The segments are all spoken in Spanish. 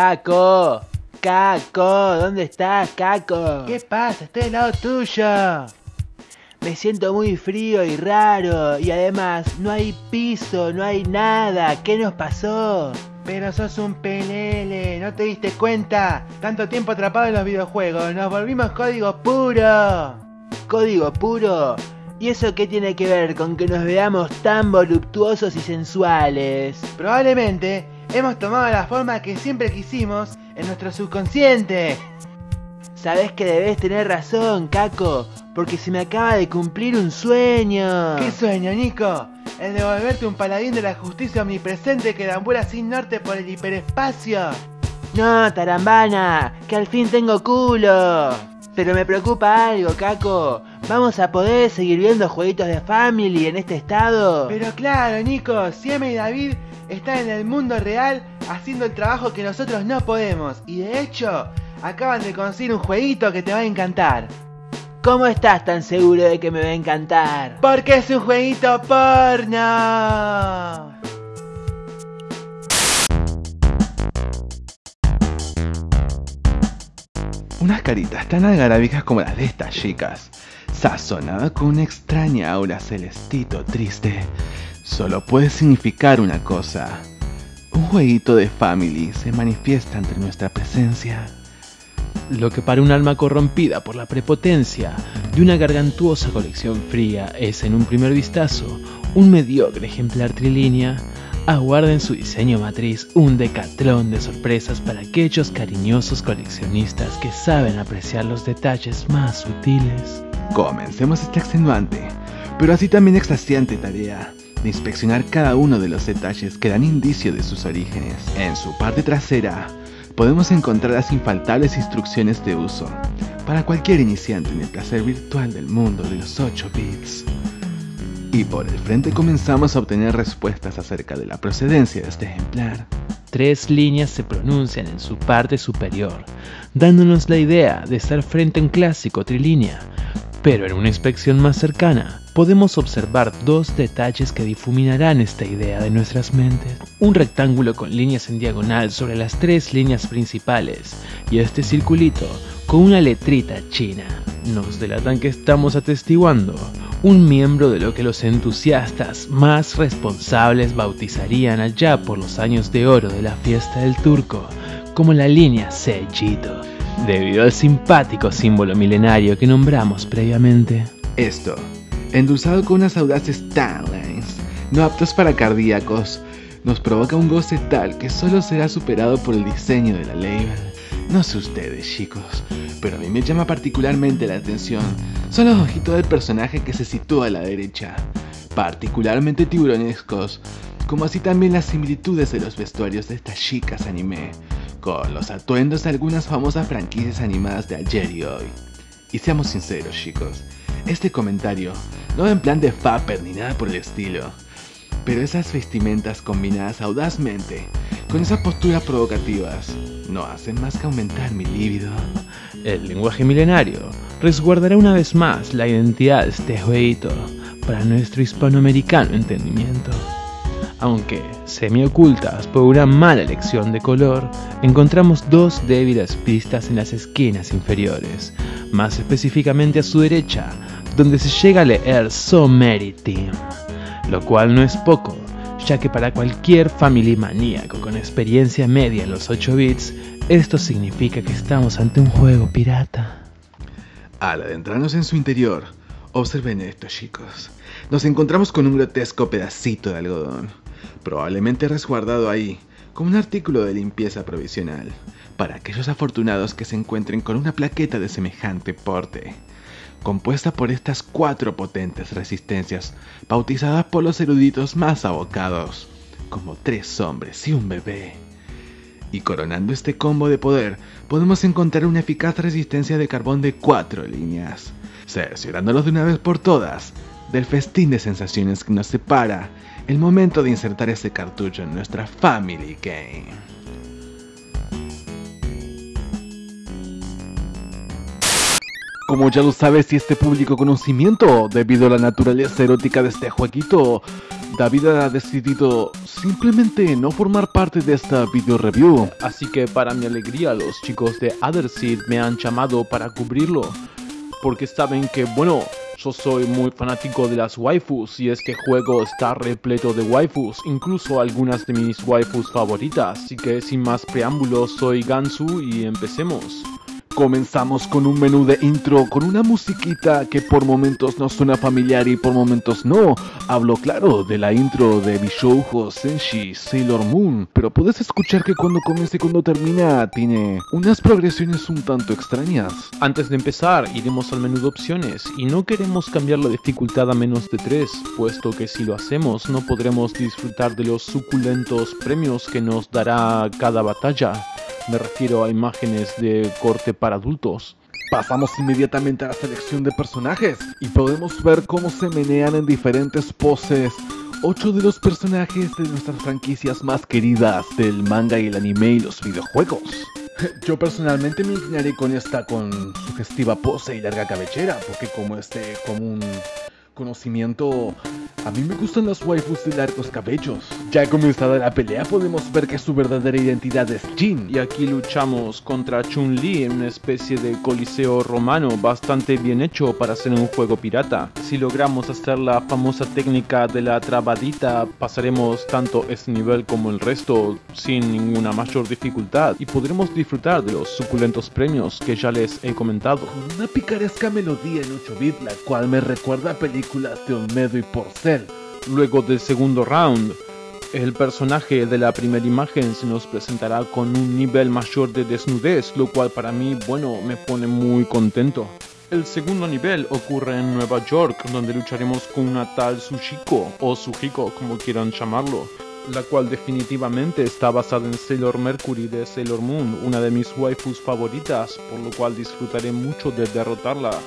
Caco, Caco, ¿dónde estás, Caco? ¿Qué pasa? Estoy al lado tuyo. Me siento muy frío y raro y además no hay piso, no hay nada. ¿Qué nos pasó? Pero sos un pelele, ¿no te diste cuenta? Tanto tiempo atrapado en los videojuegos, nos volvimos código puro. ¿Código puro? ¿Y eso qué tiene que ver con que nos veamos tan voluptuosos y sensuales? Probablemente hemos tomado la forma que siempre quisimos en nuestro subconsciente. Sabes que debes tener razón, Caco, porque se me acaba de cumplir un sueño. ¿Qué sueño, Nico? El de volverte un paladín de la justicia omnipresente que deambula sin norte por el hiperespacio. No, tarambana, que al fin tengo culo. Pero me preocupa algo, Caco. ¿Vamos a poder seguir viendo jueguitos de Family en este estado? Pero claro, Nico, Sieme y David están en el mundo real haciendo el trabajo que nosotros no podemos. Y de hecho, acaban de conseguir un jueguito que te va a encantar. ¿Cómo estás tan seguro de que me va a encantar? Porque es un jueguito porno. Unas caritas tan algarabicas como las de estas chicas, sazonada con una extraña aura celestito triste, solo puede significar una cosa. Un jueguito de family se manifiesta entre nuestra presencia. Lo que para un alma corrompida por la prepotencia de una gargantuosa colección fría es en un primer vistazo un mediocre ejemplar trilínea, aguarda en su diseño matriz un decatlón de sorpresas para aquellos cariñosos coleccionistas que saben apreciar los detalles más sutiles. Comencemos esta extenuante, pero así también extasiante tarea de inspeccionar cada uno de los detalles que dan indicio de sus orígenes. En su parte trasera podemos encontrar las infaltables instrucciones de uso para cualquier iniciante en el placer virtual del mundo de los 8 bits. Y por el frente comenzamos a obtener respuestas acerca de la procedencia de este ejemplar. Tres líneas se pronuncian en su parte superior, dándonos la idea de estar frente a un clásico trilínea, pero en una inspección más cercana podemos observar dos detalles que difuminarán esta idea de nuestras mentes. Un rectángulo con líneas en diagonal sobre las tres líneas principales y este circulito con una letrita china. Nos delatan que estamos atestiguando un miembro de lo que los entusiastas más responsables bautizarían allá por los años de oro de la fiesta del turco como la línea Sellito debido al simpático símbolo milenario que nombramos previamente. Esto, endulzado con unas audaces timelines, no aptos para cardíacos, nos provoca un goce tal que solo será superado por el diseño de la label. No sé ustedes, chicos, pero a mí me llama particularmente la atención son los ojitos del personaje que se sitúa a la derecha, particularmente tiburonescos, como así también las similitudes de los vestuarios de estas chicas anime, con los atuendos de algunas famosas franquicias animadas de ayer y hoy. Y seamos sinceros chicos, este comentario no en plan de fapper ni nada por el estilo, pero esas vestimentas combinadas audazmente con esas posturas provocativas no hacen más que aumentar mi líbido. El lenguaje milenario resguardará una vez más la identidad de este jueguito para nuestro hispanoamericano entendimiento. Aunque semi-ocultas por una mala elección de color, encontramos dos débiles pistas en las esquinas inferiores, más específicamente a su derecha, donde se llega a leer So Many Team, lo cual no es poco, ya que para cualquier family maníaco con experiencia media en los 8 bits, esto significa que estamos ante un juego pirata. Al adentrarnos en su interior, observen esto chicos, nos encontramos con un grotesco pedacito de algodón probablemente resguardado ahí como un artículo de limpieza provisional, para aquellos afortunados que se encuentren con una plaqueta de semejante porte, compuesta por estas cuatro potentes resistencias, bautizadas por los eruditos más abocados, como tres hombres y un bebé. Y coronando este combo de poder, podemos encontrar una eficaz resistencia de carbón de cuatro líneas, cerciorándonos de una vez por todas del festín de sensaciones que nos separa el momento de insertar ese cartucho en nuestra Family Game. Como ya lo sabes y este público conocimiento, debido a la naturaleza erótica de este jueguito, David ha decidido simplemente no formar parte de esta video review. Así que para mi alegría los chicos de Otherseed me han llamado para cubrirlo. Porque saben que, bueno, yo soy muy fanático de las waifus y este juego está repleto de waifus, incluso algunas de mis waifus favoritas. Así que sin más preámbulos, soy Gansu y empecemos. Comenzamos con un menú de intro con una musiquita que por momentos nos suena familiar y por momentos no. Hablo claro de la intro de Bishoujo Senshi Sailor Moon, pero puedes escuchar que cuando comienza y cuando termina tiene unas progresiones un tanto extrañas. Antes de empezar, iremos al menú de opciones y no queremos cambiar la dificultad a menos de 3, puesto que si lo hacemos no podremos disfrutar de los suculentos premios que nos dará cada batalla. Me refiero a imágenes de corte para adultos. Pasamos inmediatamente a la selección de personajes y podemos ver cómo se menean en diferentes poses ocho de los personajes de nuestras franquicias más queridas del manga y el anime y los videojuegos. Yo personalmente me inclinaré con esta con sugestiva pose y larga cabellera, porque como este común conocimiento a mí me gustan las waifus de largos cabellos. Ya comenzada la pelea podemos ver que su verdadera identidad es Jin. Y aquí luchamos contra Chun-Li en una especie de coliseo romano bastante bien hecho para ser un juego pirata. Si logramos hacer la famosa técnica de la trabadita, pasaremos tanto este nivel como el resto sin ninguna mayor dificultad y podremos disfrutar de los suculentos premios que ya les he comentado. Con una picaresca melodía en 8 bits, la cual me recuerda a películas de Olmedo y Porcel Luego del segundo round, el personaje de la primera imagen se nos presentará con un nivel mayor de desnudez, lo cual para mí, bueno, me pone muy contento. El segundo nivel ocurre en Nueva York, donde lucharemos con una tal Sushiko, o Sujiko, como quieran llamarlo, la cual definitivamente está basada en Sailor Mercury de Sailor Moon, una de mis waifus favoritas, por lo cual disfrutaré mucho de derrotarla.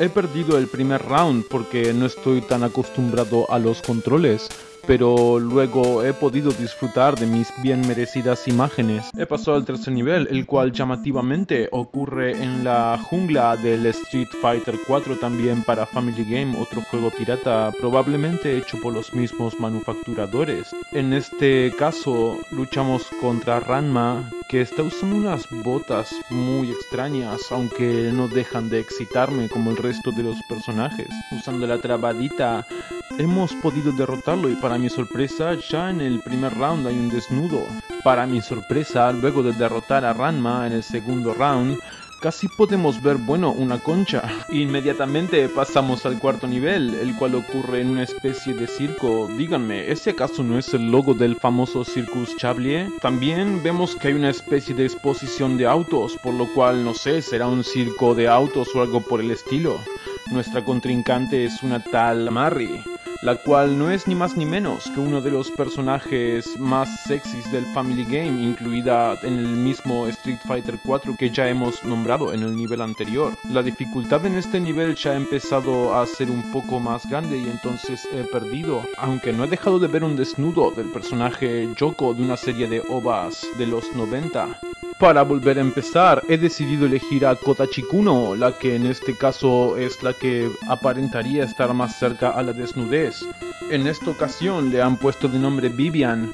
He perdido el primer round porque no estoy tan acostumbrado a los controles, pero luego he podido disfrutar de mis bien merecidas imágenes. He pasado al tercer nivel, el cual llamativamente ocurre en la jungla del Street Fighter 4 también para Family Game, otro juego pirata probablemente hecho por los mismos manufacturadores. En este caso luchamos contra Ranma, que está usando unas botas muy extrañas, aunque no dejan de excitarme como el resto de los personajes. Usando la trabadita hemos podido derrotarlo y para mi sorpresa ya en el primer round hay un desnudo. Para mi sorpresa, luego de derrotar a Ranma en el segundo round, casi podemos ver, bueno, una concha. Inmediatamente pasamos al cuarto nivel, el cual ocurre en una especie de circo. Díganme, ¿ese acaso no es el logo del famoso Circus Chablier? También vemos que hay una especie de exposición de autos, por lo cual no sé, será un circo de autos o algo por el estilo. Nuestra contrincante es una tal Marry la cual no es ni más ni menos que uno de los personajes más sexys del Family Game, incluida en el mismo Street Fighter 4 que ya hemos nombrado en el nivel anterior. La dificultad en este nivel ya ha empezado a ser un poco más grande y entonces he perdido, aunque no he dejado de ver un desnudo del personaje Yoko de una serie de ovas de los 90. Para volver a empezar, he decidido elegir a Kota Chikuno, la que en este caso es la que aparentaría estar más cerca a la desnudez. En esta ocasión le han puesto de nombre Vivian.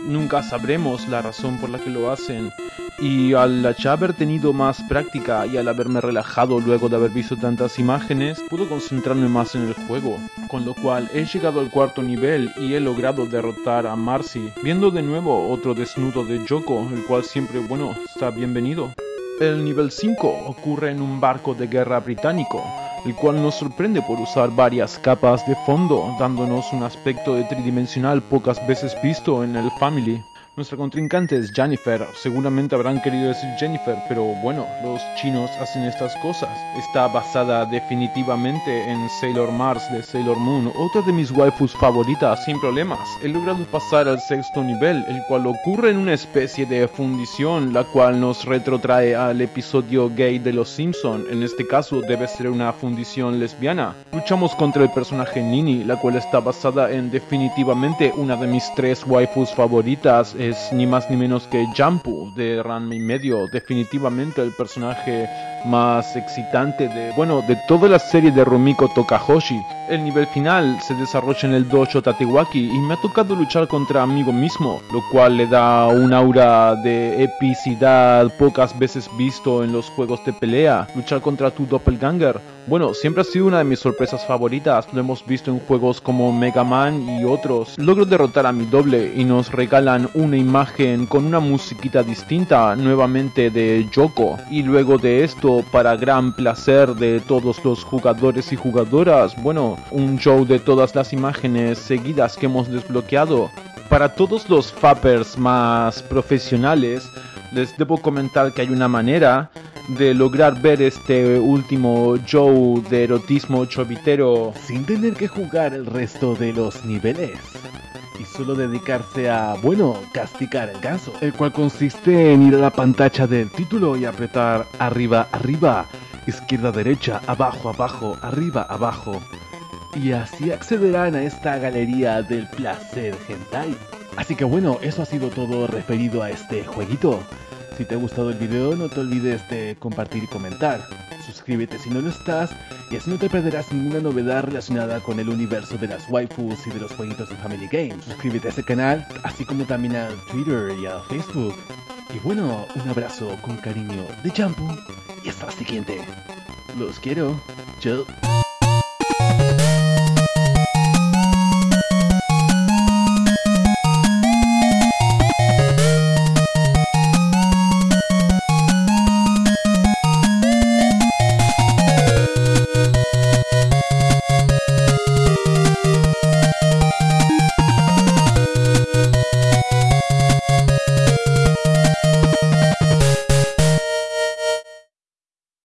Nunca sabremos la razón por la que lo hacen, y al ya haber tenido más práctica y al haberme relajado luego de haber visto tantas imágenes, pude concentrarme más en el juego, con lo cual he llegado al cuarto nivel y he logrado derrotar a Marcy, viendo de nuevo otro desnudo de Joko, el cual siempre, bueno, está bienvenido. El nivel 5 ocurre en un barco de guerra británico, el cual nos sorprende por usar varias capas de fondo, dándonos un aspecto de tridimensional pocas veces visto en el Family. Nuestra contrincante es Jennifer. Seguramente habrán querido decir Jennifer, pero bueno, los chinos hacen estas cosas. Está basada definitivamente en Sailor Mars de Sailor Moon, otra de mis waifus favoritas sin problemas. He logrado pasar al sexto nivel, el cual ocurre en una especie de fundición, la cual nos retrotrae al episodio gay de Los Simpson. En este caso debe ser una fundición lesbiana. Luchamos contra el personaje Nini, la cual está basada en definitivamente una de mis tres waifus favoritas es ni más ni menos que Jampu de Ranma y medio, definitivamente el personaje más excitante de, bueno, de toda la serie de Rumiko Tokahoshi. El nivel final se desarrolla en el dojo Tatewaki y me ha tocado luchar contra amigo mismo, lo cual le da un aura de epicidad pocas veces visto en los juegos de pelea. Luchar contra tu doppelganger, bueno, siempre ha sido una de mis sorpresas favoritas, lo hemos visto en juegos como Mega Man y otros. Logro derrotar a mi doble y nos regalan una imagen con una musiquita distinta, nuevamente de Yoko. Y luego de esto, para gran placer de todos los jugadores y jugadoras, bueno, un show de todas las imágenes seguidas que hemos desbloqueado. Para todos los fappers más profesionales, les debo comentar que hay una manera de lograr ver este último show de erotismo chovitero sin tener que jugar el resto de los niveles y solo dedicarse a, bueno, castigar el ganso, el cual consiste en ir a la pantalla del título y apretar arriba, arriba, izquierda, derecha, abajo, abajo, arriba, abajo. Y así accederán a esta galería del placer hentai. Así que bueno, eso ha sido todo referido a este jueguito. Si te ha gustado el video no te olvides de compartir y comentar. Suscríbete si no lo estás y así no te perderás ninguna novedad relacionada con el universo de las waifus y de los jueguitos de Family Games. Suscríbete a este canal, así como también a Twitter y a Facebook. Y bueno, un abrazo con cariño de Jampu y hasta la siguiente. Los quiero. Chao.